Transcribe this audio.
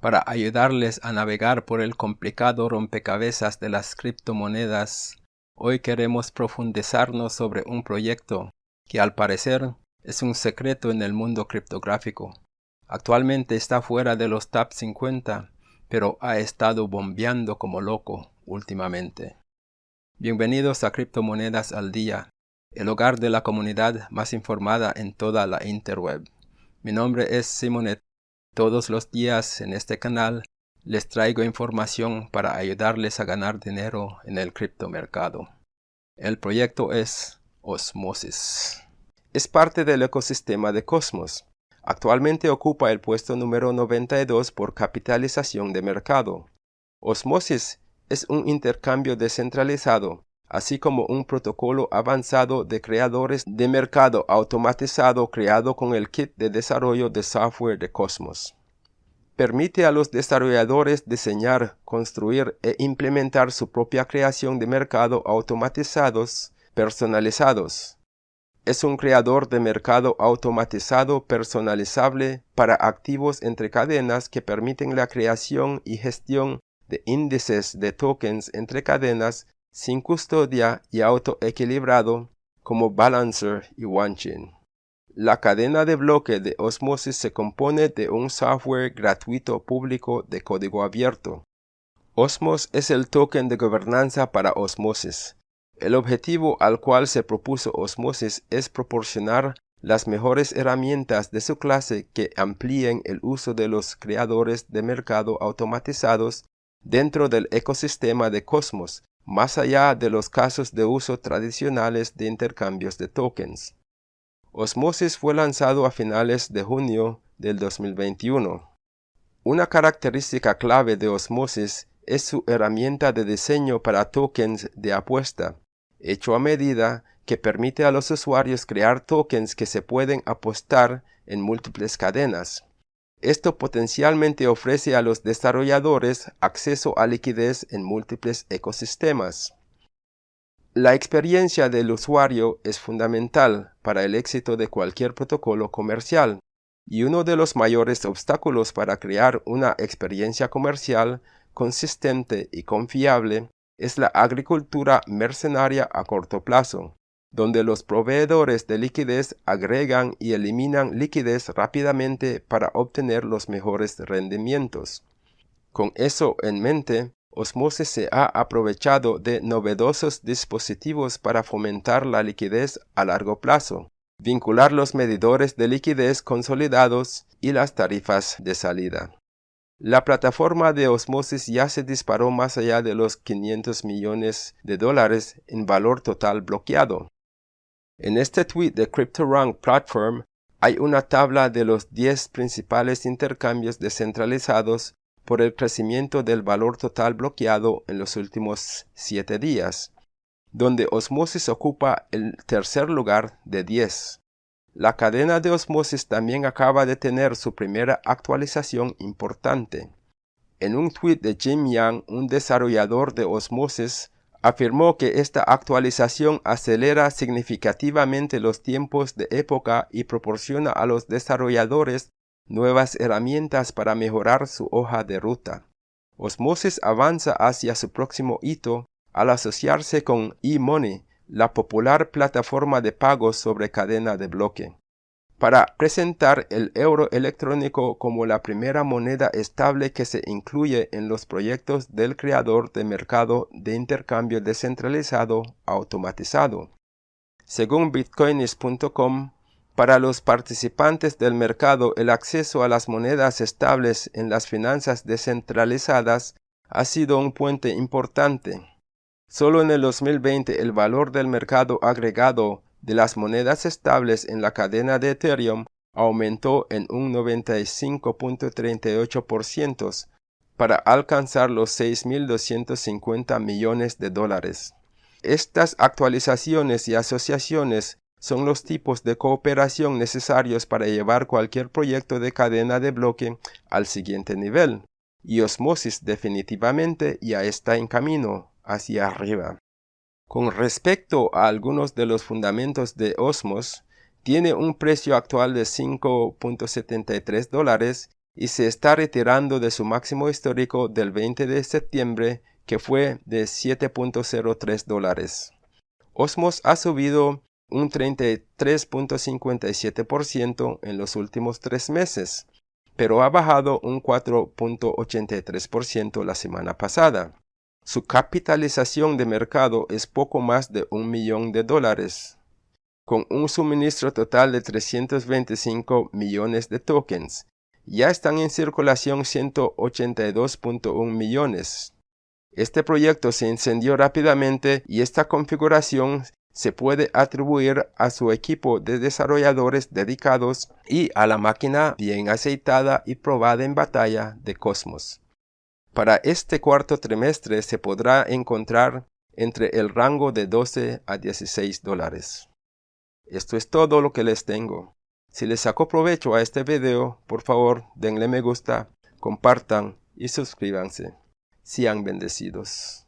Para ayudarles a navegar por el complicado rompecabezas de las criptomonedas, hoy queremos profundizarnos sobre un proyecto que al parecer es un secreto en el mundo criptográfico. Actualmente está fuera de los top 50, pero ha estado bombeando como loco últimamente. Bienvenidos a Criptomonedas al Día, el hogar de la comunidad más informada en toda la interweb. Mi nombre es Simonet. Todos los días en este canal les traigo información para ayudarles a ganar dinero en el criptomercado. El proyecto es Osmosis. Es parte del ecosistema de Cosmos. Actualmente ocupa el puesto número 92 por capitalización de mercado. Osmosis es un intercambio descentralizado así como un protocolo avanzado de creadores de mercado automatizado creado con el kit de desarrollo de software de Cosmos. Permite a los desarrolladores diseñar, construir e implementar su propia creación de mercado automatizados personalizados. Es un creador de mercado automatizado personalizable para activos entre cadenas que permiten la creación y gestión de índices de tokens entre cadenas sin custodia y autoequilibrado como Balancer y OneChain. La cadena de bloque de Osmosis se compone de un software gratuito público de código abierto. Osmos es el token de gobernanza para Osmosis. El objetivo al cual se propuso Osmosis es proporcionar las mejores herramientas de su clase que amplíen el uso de los creadores de mercado automatizados dentro del ecosistema de Cosmos más allá de los casos de uso tradicionales de intercambios de tokens. Osmosis fue lanzado a finales de junio del 2021. Una característica clave de Osmosis es su herramienta de diseño para tokens de apuesta, hecho a medida que permite a los usuarios crear tokens que se pueden apostar en múltiples cadenas. Esto potencialmente ofrece a los desarrolladores acceso a liquidez en múltiples ecosistemas. La experiencia del usuario es fundamental para el éxito de cualquier protocolo comercial, y uno de los mayores obstáculos para crear una experiencia comercial consistente y confiable es la agricultura mercenaria a corto plazo donde los proveedores de liquidez agregan y eliminan liquidez rápidamente para obtener los mejores rendimientos. Con eso en mente, Osmosis se ha aprovechado de novedosos dispositivos para fomentar la liquidez a largo plazo, vincular los medidores de liquidez consolidados y las tarifas de salida. La plataforma de Osmosis ya se disparó más allá de los 500 millones de dólares en valor total bloqueado, en este tweet de CryptoRank Platform hay una tabla de los 10 principales intercambios descentralizados por el crecimiento del valor total bloqueado en los últimos 7 días, donde Osmosis ocupa el tercer lugar de 10. La cadena de Osmosis también acaba de tener su primera actualización importante. En un tweet de Jim Yang, un desarrollador de Osmosis, afirmó que esta actualización acelera significativamente los tiempos de época y proporciona a los desarrolladores nuevas herramientas para mejorar su hoja de ruta. Osmosis avanza hacia su próximo hito al asociarse con eMoney, la popular plataforma de pagos sobre cadena de bloque para presentar el euro electrónico como la primera moneda estable que se incluye en los proyectos del creador de mercado de intercambio descentralizado automatizado. Según bitcoins.com, para los participantes del mercado el acceso a las monedas estables en las finanzas descentralizadas ha sido un puente importante. Solo en el 2020 el valor del mercado agregado de las monedas estables en la cadena de Ethereum aumentó en un 95.38% para alcanzar los 6.250 millones de dólares. Estas actualizaciones y asociaciones son los tipos de cooperación necesarios para llevar cualquier proyecto de cadena de bloque al siguiente nivel, y Osmosis definitivamente ya está en camino hacia arriba. Con respecto a algunos de los fundamentos de Osmos, tiene un precio actual de 5.73 dólares y se está retirando de su máximo histórico del 20 de septiembre que fue de 7.03 dólares. Osmos ha subido un 33.57% en los últimos tres meses, pero ha bajado un 4.83% la semana pasada. Su capitalización de mercado es poco más de un millón de dólares, con un suministro total de 325 millones de tokens. Ya están en circulación 182.1 millones. Este proyecto se encendió rápidamente y esta configuración se puede atribuir a su equipo de desarrolladores dedicados y a la máquina bien aceitada y probada en batalla de Cosmos. Para este cuarto trimestre se podrá encontrar entre el rango de 12 a 16 dólares. Esto es todo lo que les tengo. Si les sacó provecho a este video, por favor denle me gusta, compartan y suscríbanse. Sean bendecidos.